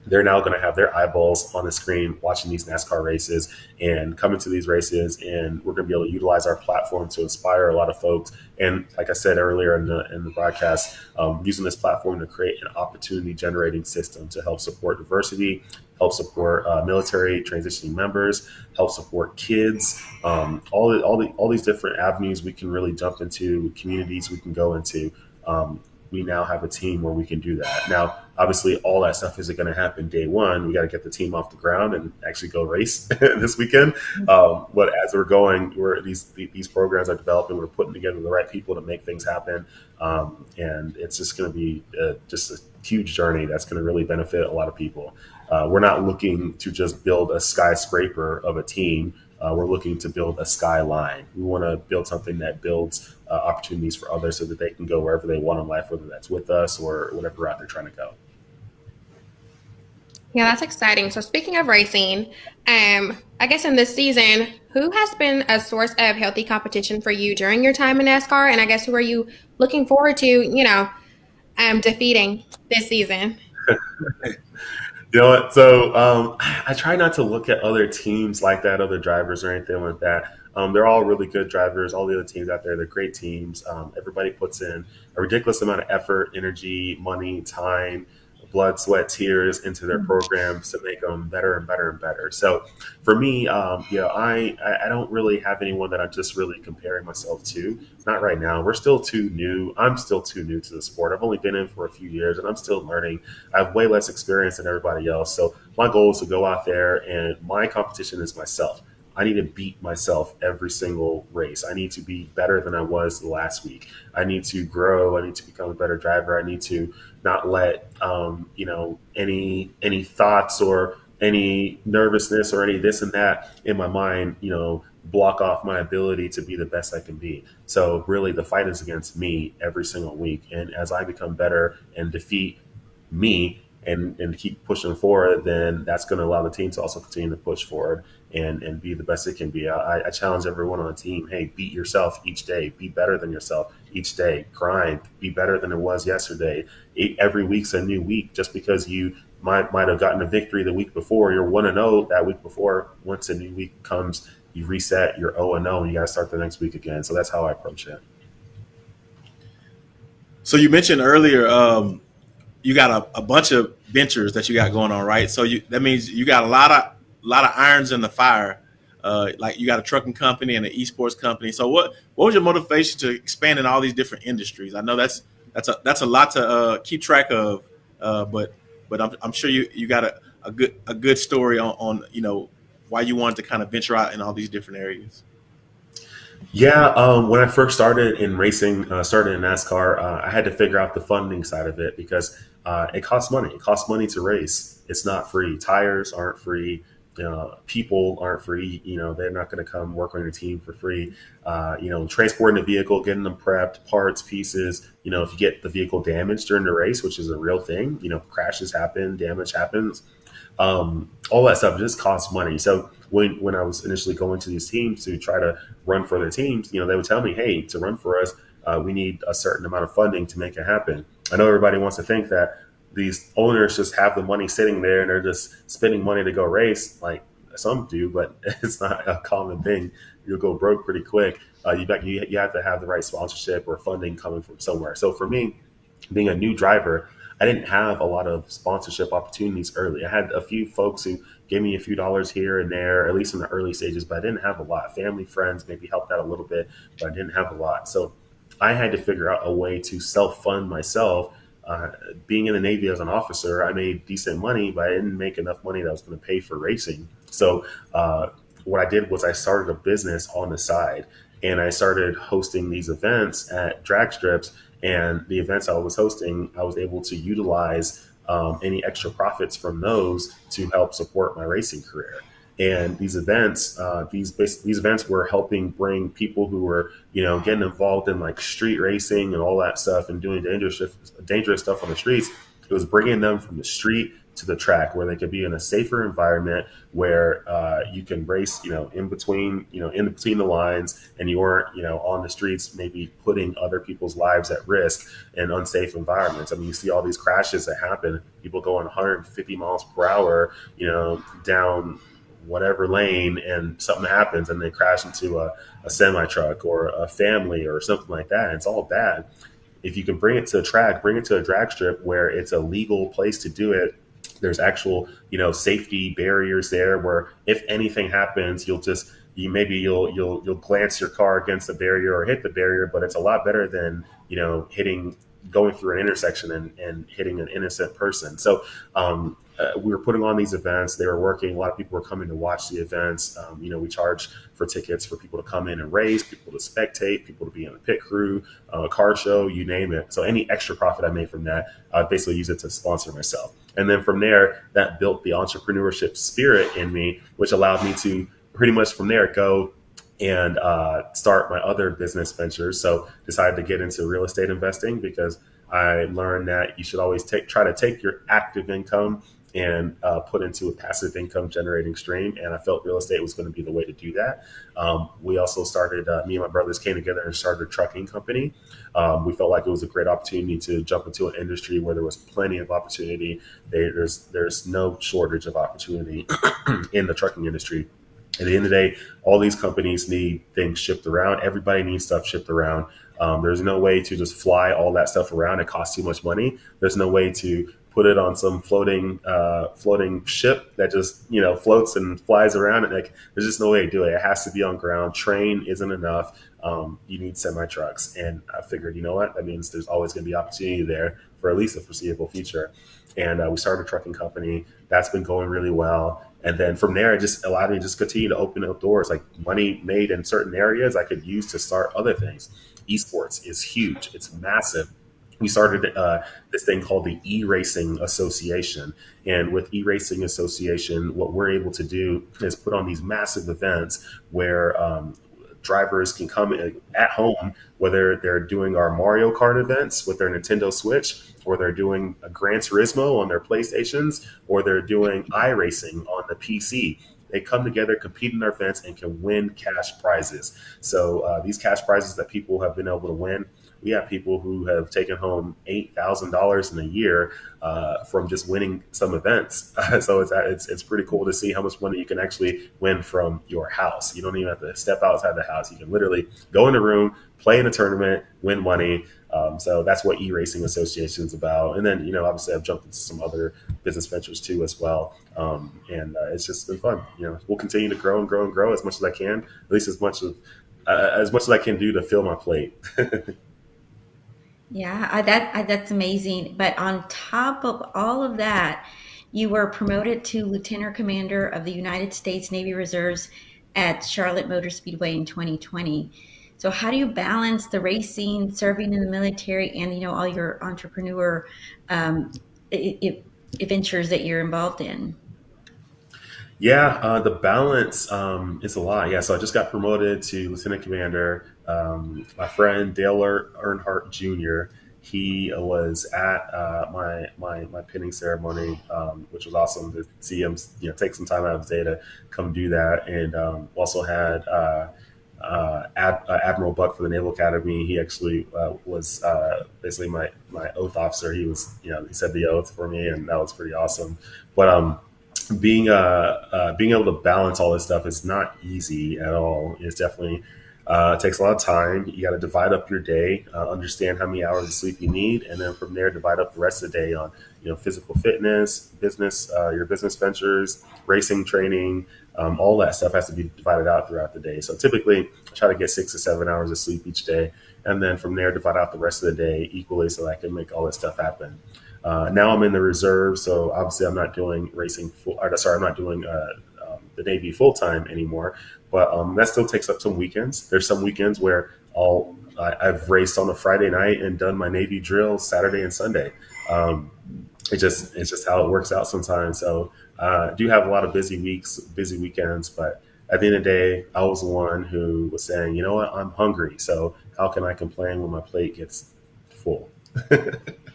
they're now going to have their eyeballs on the screen watching these NASCAR races and coming to these races. And we're going to be able to utilize our platform to inspire a lot of folks. And like I said earlier in the, in the broadcast, um, using this platform to create an opportunity generating system to help support diversity, help support uh, military transitioning members, help support kids, um, all, the, all, the, all these different avenues we can really jump into, communities we can go into. Um, we now have a team where we can do that. Now, obviously, all that stuff isn't going to happen day one. We got to get the team off the ground and actually go race this weekend. Um, but as we're going, we're these these programs are developing. We're putting together the right people to make things happen, um, and it's just going to be a, just a huge journey that's going to really benefit a lot of people. Uh, we're not looking to just build a skyscraper of a team. Uh, we're looking to build a skyline. We want to build something that builds uh, opportunities for others so that they can go wherever they want in life, whether that's with us or whatever route they're trying to go. Yeah, that's exciting. So speaking of racing, um, I guess in this season, who has been a source of healthy competition for you during your time in NASCAR? And I guess who are you looking forward to, you know, um, defeating this season? You know what? So um, I try not to look at other teams like that, other drivers or anything like that. Um, they're all really good drivers. All the other teams out there, they're great teams. Um, everybody puts in a ridiculous amount of effort, energy, money, time, blood, sweat, tears into their mm-hmm. programs to make them better and better and better. So for me, um, you know, I, I don't really have anyone that I'm just really comparing myself to. Not right now. We're still too new. I'm still too new to the sport. I've only been in for a few years and I'm still learning. I have way less experience than everybody else. So my goal is to go out there and my competition is myself. I need to beat myself every single race. I need to be better than I was last week. I need to grow. I need to become a better driver. I need to not let um, you know any any thoughts or any nervousness or any this and that in my mind, you know, block off my ability to be the best I can be. So really the fight is against me every single week. And as I become better and defeat me and, and keep pushing forward, then that's going to allow the team to also continue to push forward and, and be the best it can be. I, I challenge everyone on the team, hey, beat yourself each day, be better than yourself each day, grind, be better than it was yesterday. Every week's a new week. Just because you might might have gotten a victory the week before, you're one and zero oh that week before. Once a new week comes, you reset. You're zero oh and zero, and you got to start the next week again. So that's how I approach it. So you mentioned earlier, um, you got a, a bunch of ventures that you got going on, right? So you that means you got a lot of a lot of irons in the fire. Uh, like you got a trucking company and an esports company. So what what was your motivation to expand in all these different industries? I know that's that's a that's a lot to uh, keep track of, uh, but but I'm, I'm sure you you got a, a good a good story on, on you know why you wanted to kind of venture out in all these different areas. Yeah, um, when I first started in racing, uh, started in NASCAR, uh, I had to figure out the funding side of it because uh, it costs money. It costs money to race. It's not free. Tires aren't free uh, people aren't free. You know, they're not going to come work on your team for free. Uh, you know, transporting the vehicle, getting them prepped, parts, pieces. You know, if you get the vehicle damaged during the race, which is a real thing, you know, crashes happen, damage happens. Um, all that stuff just costs money. So when when I was initially going to these teams to try to run for their teams, you know, they would tell me, "Hey, to run for us, uh, we need a certain amount of funding to make it happen." I know everybody wants to think that these owners just have the money sitting there and they're just spending money to go race. Like some do, but it's not a common thing. You'll go broke pretty quick. Uh, you, you you have to have the right sponsorship or funding coming from somewhere. So for me, being a new driver, I didn't have a lot of sponsorship opportunities early. I had a few folks who gave me a few dollars here and there, at least in the early stages, but I didn't have a lot. Family, friends maybe helped out a little bit, but I didn't have a lot. So I had to figure out a way to self fund myself uh, being in the Navy as an officer, I made decent money, but I didn't make enough money that was going to pay for racing. So uh, what I did was I started a business on the side, and I started hosting these events at drag strips And the events I was hosting, I was able to utilize um, any extra profits from those to help support my racing career. And these events, uh, these these events were helping bring people who were, you know, getting involved in like street racing and all that stuff and doing dangerous dangerous stuff on the streets. It was bringing them from the street to the track where they could be in a safer environment where uh, you can race, you know, in between, you know, in between the lines, and you weren't, you know, on the streets, maybe putting other people's lives at risk in unsafe environments. I mean, you see all these crashes that happen. People going 150 miles per hour, you know, down whatever lane, and something happens, and they crash into a, a semi truck or a family or something like that. It's all bad. If you can bring it to a track, bring it to a drag strip where it's a legal place to do it there's actual, you know, safety barriers there where if anything happens, you'll just you maybe you'll you'll you'll glance your car against the barrier or hit the barrier, but it's a lot better than you know hitting going through an intersection and, and hitting an innocent person. So um, uh, we were putting on these events. They were working. A lot of people were coming to watch the events. Um, you know, we charge for tickets for people to come in and race, people to spectate, people to be in the pit crew, uh, car show, you name it. So any extra profit I made from that, I basically use it to sponsor myself. And then from there, that built the entrepreneurship spirit in me, which allowed me to pretty much from there go and uh, start my other business ventures. So decided to get into real estate investing because I learned that you should always take try to take your active income and uh, put into a passive income generating stream. And I felt real estate was going to be the way to do that. Um, we also started, uh, me and my brothers came together and started a trucking company. Um, we felt like it was a great opportunity to jump into an industry where there was plenty of opportunity. there's there's no shortage of opportunity in the trucking industry. At the end of the day, all these companies need things shipped around. Everybody needs stuff shipped around. Um, there's no way to just fly all that stuff around. It costs too much money. There's no way to put it on some floating uh, floating ship that just you know floats and flies around. And like, there's just no way to do it. It has to be on ground. Train isn't enough. Um, you need semi trucks. And I figured, you know what? That means there's always going to be opportunity there for at least a foreseeable future. And uh, we started a trucking company. That's been going really well. And then from there, it just allowed me to just continue to open up doors. Like money made in certain areas, I could use to start other things. Esports is huge. It's massive we started uh, this thing called the e-racing association and with e-racing association what we're able to do is put on these massive events where um, drivers can come at home whether they're doing our mario kart events with their nintendo switch or they're doing a gran turismo on their playstations or they're doing iRacing on the pc they come together, compete in their events, and can win cash prizes. So uh, these cash prizes that people have been able to win we have people who have taken home eight thousand dollars in a year uh, from just winning some events. so it's, it's it's pretty cool to see how much money you can actually win from your house. You don't even have to step outside the house. You can literally go in a room, play in a tournament, win money. Um, so that's what e-racing association is about. And then, you know, obviously I've jumped into some other business ventures too, as well. Um, and uh, it's just been fun. You know, we'll continue to grow and grow and grow as much as I can, at least as much as, uh, as much as I can do to fill my plate. Yeah, I, that I, that's amazing. But on top of all of that, you were promoted to Lieutenant Commander of the United States Navy Reserves at Charlotte Motor Speedway in 2020. So how do you balance the racing, serving in the military, and you know all your entrepreneur um, adventures that you're involved in? Yeah, uh, the balance um, is a lot. Yeah, so I just got promoted to lieutenant commander. Um, my friend Dale Earnhardt Jr. He was at uh, my my my pinning ceremony, um, which was awesome to see him. You know, take some time out of his day to come do that, and um, also had. Uh, uh, Ad, uh, Admiral Buck for the Naval Academy. He actually uh, was uh, basically my my oath officer. He was, you know, he said the oath for me, and that was pretty awesome. But um, being uh, uh, being able to balance all this stuff is not easy at all. It's definitely uh, it takes a lot of time. You got to divide up your day, uh, understand how many hours of sleep you need, and then from there divide up the rest of the day on you know physical fitness, business, uh, your business ventures, racing training. Um, all that stuff has to be divided out throughout the day. So typically, I try to get six to seven hours of sleep each day, and then from there divide out the rest of the day equally so I can make all this stuff happen. Uh, now I'm in the reserve, so obviously I'm not doing racing. Full, or, sorry, I'm not doing uh, um, the Navy full time anymore. But um, that still takes up some weekends. There's some weekends where all I, have raced on a Friday night and done my Navy drill Saturday and Sunday. Um, it just it's just how it works out sometimes. So uh, I do have a lot of busy weeks, busy weekends, but at the end of the day, I was the one who was saying, you know what, I'm hungry. So how can I complain when my plate gets full?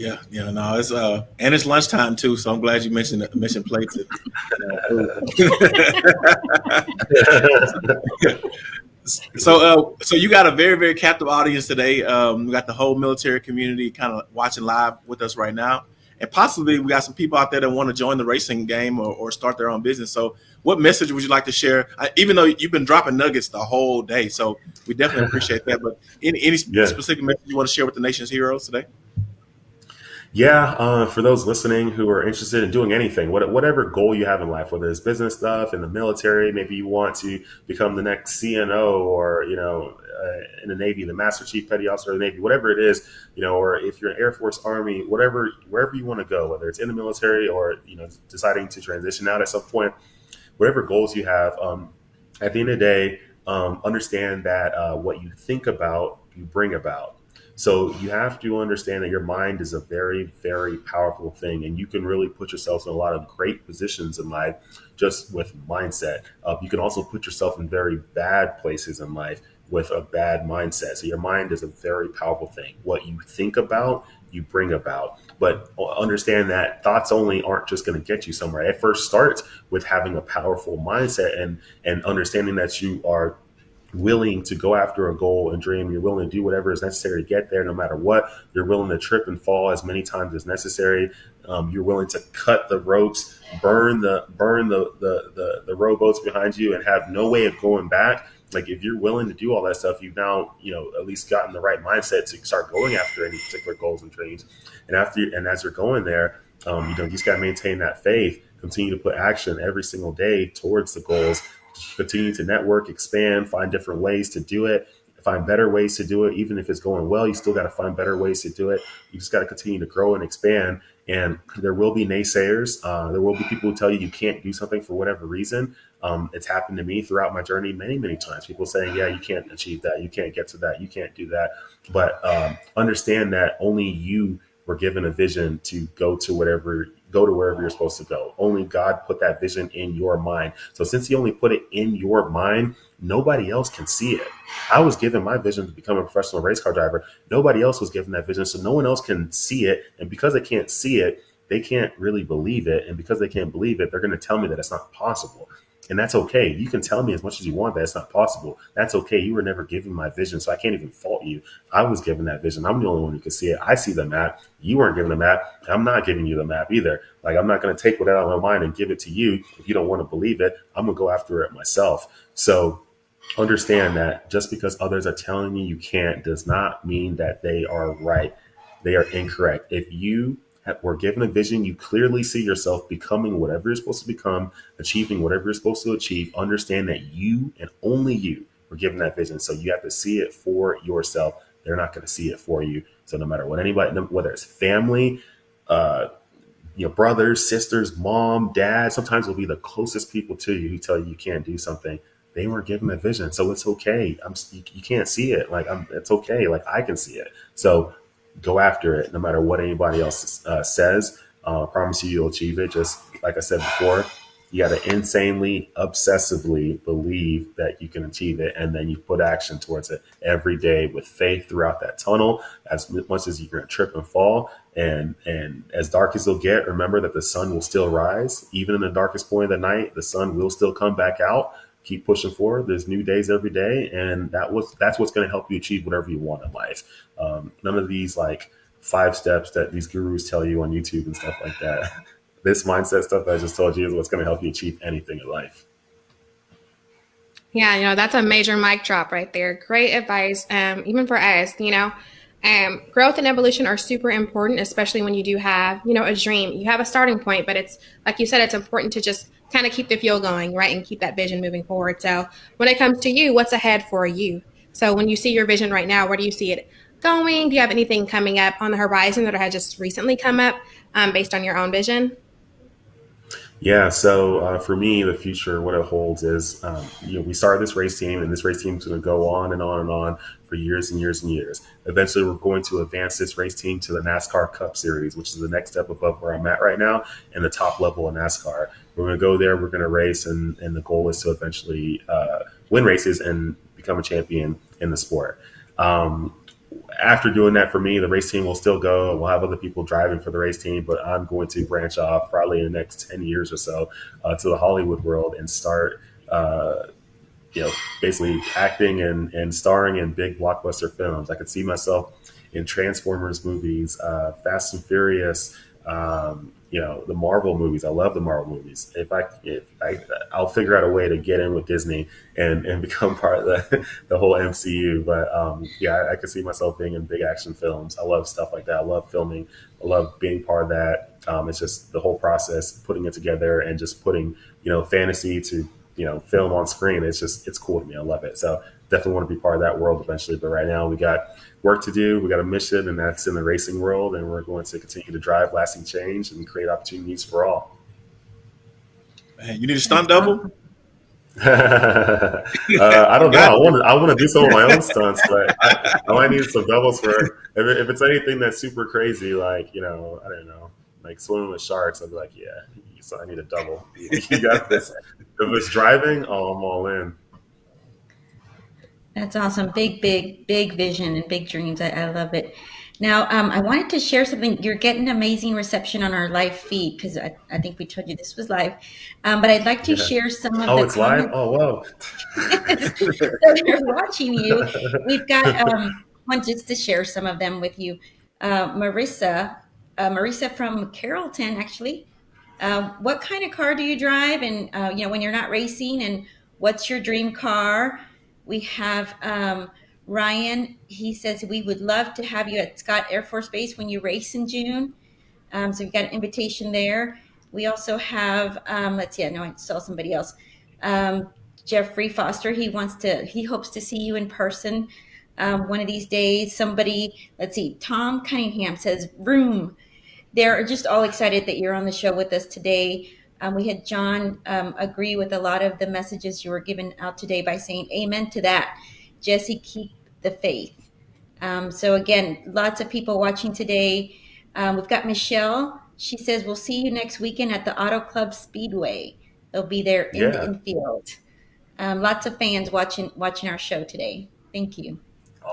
yeah, yeah, no, it's uh, and it's lunchtime too. So I'm glad you mentioned mentioned plates. so, uh, so you got a very, very captive audience today. Um, we got the whole military community kind of watching live with us right now, and possibly we got some people out there that want to join the racing game or, or start their own business. So, what message would you like to share? I, even though you've been dropping nuggets the whole day, so we definitely appreciate that. But any any yeah. specific message you want to share with the nation's heroes today? Yeah, uh, for those listening who are interested in doing anything, whatever goal you have in life, whether it's business stuff in the military, maybe you want to become the next CNO or, you know, uh, in the Navy, the Master Chief Petty Officer of the Navy, whatever it is, you know, or if you're an Air Force, Army, whatever, wherever you want to go, whether it's in the military or, you know, deciding to transition out at some point, whatever goals you have, um, at the end of the day, um, understand that uh, what you think about, you bring about. So you have to understand that your mind is a very, very powerful thing, and you can really put yourself in a lot of great positions in life just with mindset. Uh, you can also put yourself in very bad places in life with a bad mindset. So your mind is a very powerful thing. What you think about, you bring about. But understand that thoughts only aren't just going to get you somewhere. It first starts with having a powerful mindset and and understanding that you are willing to go after a goal and dream. You're willing to do whatever is necessary to get there, no matter what. You're willing to trip and fall as many times as necessary. Um, you're willing to cut the ropes, burn the burn the, the the the rowboats behind you, and have no way of going back. Like if you're willing to do all that stuff, you've now you know at least gotten the right mindset to start going after any particular goals and dreams. And after and as you're going there, um, you know you just got to maintain that faith. Continue to put action every single day towards the goals continue to network, expand, find different ways to do it, find better ways to do it. Even if it's going well, you still got to find better ways to do it. You just got to continue to grow and expand. And there will be naysayers. Uh, there will be people who tell you you can't do something for whatever reason. Um, it's happened to me throughout my journey many, many times. People saying, yeah, you can't achieve that. You can't get to that. You can't do that. But um, understand that only you were given a vision to go to whatever go to wherever you're supposed to go. Only God put that vision in your mind. So since he only put it in your mind, nobody else can see it. I was given my vision to become a professional race car driver. Nobody else was given that vision. So no one else can see it. And because they can't see it, they can't really believe it. And because they can't believe it, they're going to tell me that it's not possible. And that's okay. You can tell me as much as you want that it's not possible. That's okay. You were never given my vision, so I can't even fault you. I was given that vision. I'm the only one who can see it. I see the map. You weren't given the map. I'm not giving you the map either. Like I'm not going to take what out of my mind and give it to you. If you don't want to believe it, I'm going to go after it myself. So understand that just because others are telling you you can't does not mean that they are right. They are incorrect. If you were given a vision, you clearly see yourself becoming whatever you're supposed to become, achieving whatever you're supposed to achieve. Understand that you and only you were given that vision. So you have to see it for yourself. They're not going to see it for you. So no matter what anybody, whether it's family, uh, you know, brothers, sisters, mom, dad, sometimes will be the closest people to you who tell you you can't do something. They weren't given that vision, so it's okay. I'm you, you can't see it. Like I'm, it's okay. Like I can see it. So go after it no matter what anybody else uh, says. Uh, I promise you, you'll achieve it. Just like I said before, you got to insanely, obsessively believe that you can achieve it, and then you put action towards it every day with faith throughout that tunnel. As much as you're going to trip and fall, and and as dark as it'll get, remember that the sun will still rise, even in the darkest point of the night. The sun will still come back out keep pushing forward. There's new days every day, and that was that's what's going to help you achieve whatever you want in life. Um, none of these like five steps that these gurus tell you on YouTube and stuff like that. this mindset stuff that I just told you is what's going to help you achieve anything in life. Yeah, you know that's a major mic drop right there. Great advice, um, even for us. You know, um, growth and evolution are super important, especially when you do have, you know, a dream. You have a starting point, but it's like you said, it's important to just kind of keep the fuel going, right? And keep that vision moving forward. So when it comes to you, what's ahead for you? So when you see your vision right now, where do you see it going? Do you have anything coming up on the horizon that has just recently come up um, based on your own vision? Yeah, so uh, for me, the future, what it holds is, um, you know, we started this race team, and this race team is going to go on and on and on for years and years and years. Eventually, we're going to advance this race team to the NASCAR Cup Series, which is the next step above where I'm at right now, and the top level of NASCAR. We're going to go there, we're going to race, and, and the goal is to eventually uh, win races and become a champion in the sport. Um, after doing that for me, the race team will still go. We'll have other people driving for the race team, but I'm going to branch off probably in the next 10 years or so uh, to the Hollywood world and start, uh, you know, basically acting and, and starring in big blockbuster films. I could see myself in Transformers movies, uh, Fast and Furious, um, you know the Marvel movies. I love the Marvel movies. If I if I I'll figure out a way to get in with Disney and and become part of the the whole MCU. But um, yeah, I, I could see myself being in big action films. I love stuff like that. I love filming. I love being part of that. Um, it's just the whole process, putting it together, and just putting you know fantasy to you know film on screen. It's just it's cool to me. I love it. So definitely want to be part of that world eventually. But right now we got work to do. We got a mission, and that's in the racing world, and we're going to continue to drive lasting change and create opportunities for all. Man, you need a stunt double. uh, I don't know. I want to. I want to do some of my own stunts, but I, I might need some doubles for if, it, if it's anything that's super crazy, like you know, I don't know, like swimming with sharks. I'd be like, yeah, so I need a double. You got this. If it's driving, oh, I'm all in. That's awesome. Big, big, big vision and big dreams. I, I love it. Now, um, I wanted to share something. You're getting amazing reception on our live feed because I, I think we told you this was live. Um, but I'd like to yeah. share some of oh, the. Oh, it's live. Oh, whoa! so they're watching you. We've got um, one just to share some of them with you. Uh, Marissa, uh, Marissa from Carrollton, actually. Uh, what kind of car do you drive? And uh, you know, when you're not racing, and what's your dream car? We have um, Ryan. He says we would love to have you at Scott Air Force Base when you race in June. Um, so we've got an invitation there. We also have, um, let's see, I know I saw somebody else. Um, Jeffrey Foster, he wants to, he hopes to see you in person um, one of these days. Somebody, let's see, Tom Cunningham says, room. They're just all excited that you're on the show with us today. Um, we had John um, agree with a lot of the messages you were given out today by saying amen to that. Jesse, keep the faith. Um, so, again, lots of people watching today. Um, we've got Michelle. She says, We'll see you next weekend at the Auto Club Speedway. They'll be there in yeah. the infield. Um, lots of fans watching watching our show today. Thank you.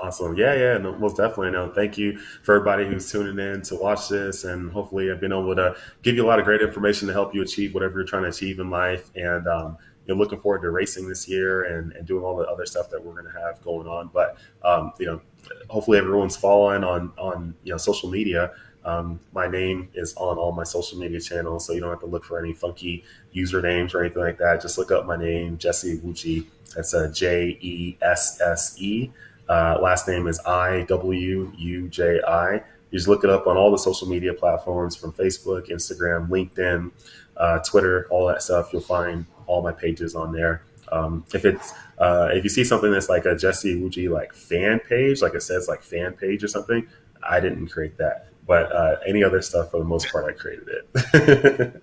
Awesome. Yeah, yeah, no, most definitely. No, thank you for everybody who's tuning in to watch this. And hopefully, I've been able to give you a lot of great information to help you achieve whatever you're trying to achieve in life. And, um, you looking forward to racing this year and, and doing all the other stuff that we're going to have going on. But, um, you know, hopefully everyone's following on, on, you know, social media. Um, my name is on all my social media channels, so you don't have to look for any funky usernames or anything like that. Just look up my name, Jesse Iwuji. That's a J E S S E. Uh, last name is I W U J I. You just look it up on all the social media platforms from Facebook, Instagram, LinkedIn, uh, Twitter, all that stuff. You'll find all my pages on there. Um, if it's uh, if you see something that's like a Jesse Iwuji like fan page, like it says like fan page or something, I didn't create that. But uh, any other stuff, for the most part, I created it.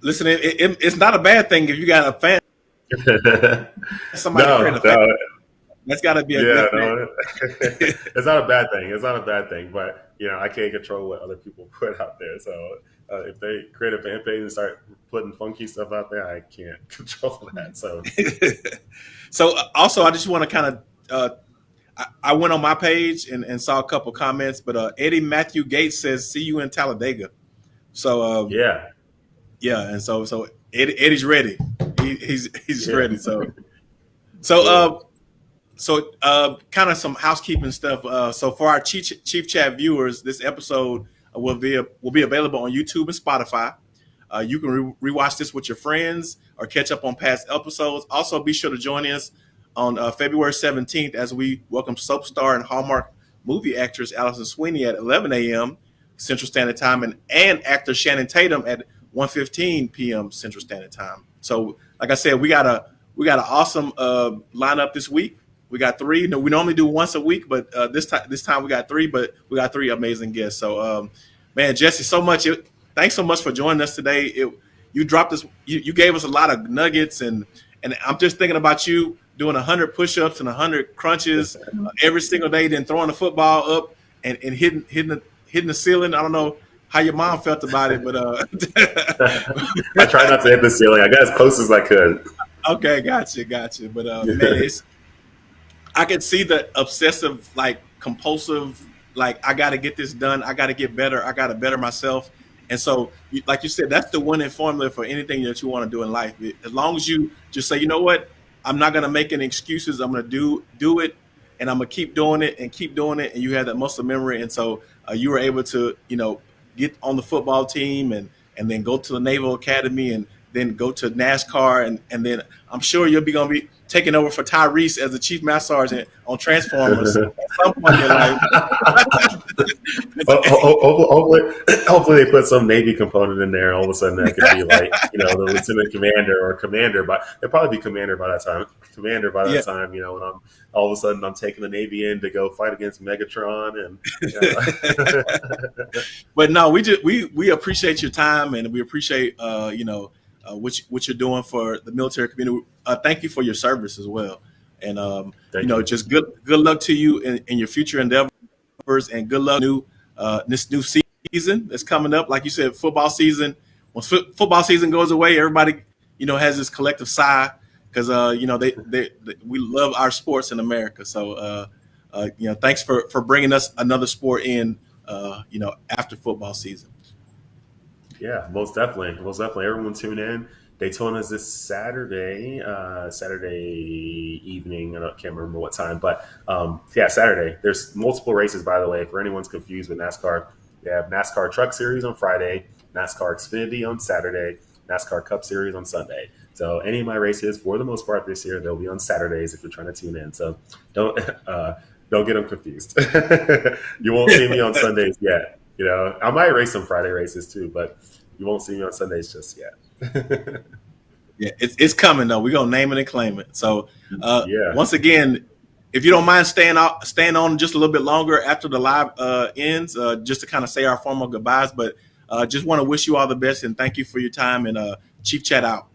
Listen, it, it, it's not a bad thing if you got a fan. Somebody no, a fan. No. That's got to be a yeah. No, it's not a bad thing. It's not a bad thing, but you know I can't control what other people put out there. So uh, if they create a fan page and start putting funky stuff out there, I can't control that. So, so uh, also I just want to kind of. Uh, I, I went on my page and, and saw a couple comments, but uh, Eddie Matthew Gates says, "See you in Talladega." So uh, yeah, yeah, and so so Eddie, Eddie's ready. He, he's he's yeah. ready. So so uh, so uh, kind of some housekeeping stuff. Uh, so for our chief, chief chat viewers, this episode will be will be available on YouTube and Spotify. Uh, you can re- rewatch this with your friends or catch up on past episodes. Also, be sure to join us on uh, February 17th as we welcome soap star and Hallmark movie actress Alison Sweeney at 11 a.m. Central Standard Time and, and actor Shannon Tatum at 1:15 p.m. Central Standard Time. So, like I said, we got a we got an awesome uh, lineup this week. We got three. No, we normally do once a week, but uh, this time this time we got three. But we got three amazing guests. So, um, man, Jesse, so much. It, thanks so much for joining us today. It you dropped us. You, you gave us a lot of nuggets, and and I'm just thinking about you doing 100 push-ups and 100 crunches uh, every single day, then throwing the football up and, and hitting hitting the hitting the ceiling. I don't know how your mom felt about it, but uh, I try not to hit the ceiling. I got as close as I could. Okay, gotcha, gotcha. But uh, man, it's I can see the obsessive, like compulsive, like I got to get this done. I got to get better. I got to better myself. And so, like you said, that's the winning formula for anything that you want to do in life. As long as you just say, you know what, I'm not going to make any excuses. I'm going to do do it, and I'm going to keep doing it and keep doing it. And you have that muscle memory, and so uh, you were able to, you know, get on the football team and and then go to the Naval Academy and then go to NASCAR and and then I'm sure you'll be going to be taking over for Tyrese as the chief master sergeant on Transformers at some point in life. hopefully, hopefully, they put some Navy component in there. All of a sudden, that could be like you know the lieutenant commander or commander, but they'll probably be commander by that time. Commander by that yeah. time, you know, And I'm all of a sudden I'm taking the Navy in to go fight against Megatron, and. You know. but no, we just we we appreciate your time and we appreciate uh, you know uh, what, you, what you're doing for the military community. Uh, thank you for your service as well. And, um, you know, you. just good good luck to you in, in, your future endeavors and good luck new uh, this new season that's coming up. Like you said, football season. Once f- football season goes away, everybody, you know, has this collective sigh because, uh, you know, they, they, they, we love our sports in America. So, uh, uh, you know, thanks for, for bringing us another sport in, uh, you know, after football season. Yeah, most definitely, most definitely. Everyone tune in. Daytona is this Saturday, uh, Saturday evening. I can't remember what time, but um, yeah, Saturday. There's multiple races, by the way. For anyone's confused with NASCAR, they have NASCAR Truck Series on Friday, NASCAR Xfinity on Saturday, NASCAR Cup Series on Sunday. So any of my races, for the most part this year, they'll be on Saturdays if you're trying to tune in. So don't uh, don't get them confused. you won't see me on Sundays yet. You know, I might race some Friday races too, but you won't see me on Sundays just yet. yeah, it's, it's coming though. We're gonna name it and claim it. So, uh, yeah. Once again, if you don't mind staying out, staying on just a little bit longer after the live uh, ends, uh, just to kind of say our formal goodbyes. But uh, just want to wish you all the best and thank you for your time and uh, Chief Chat out.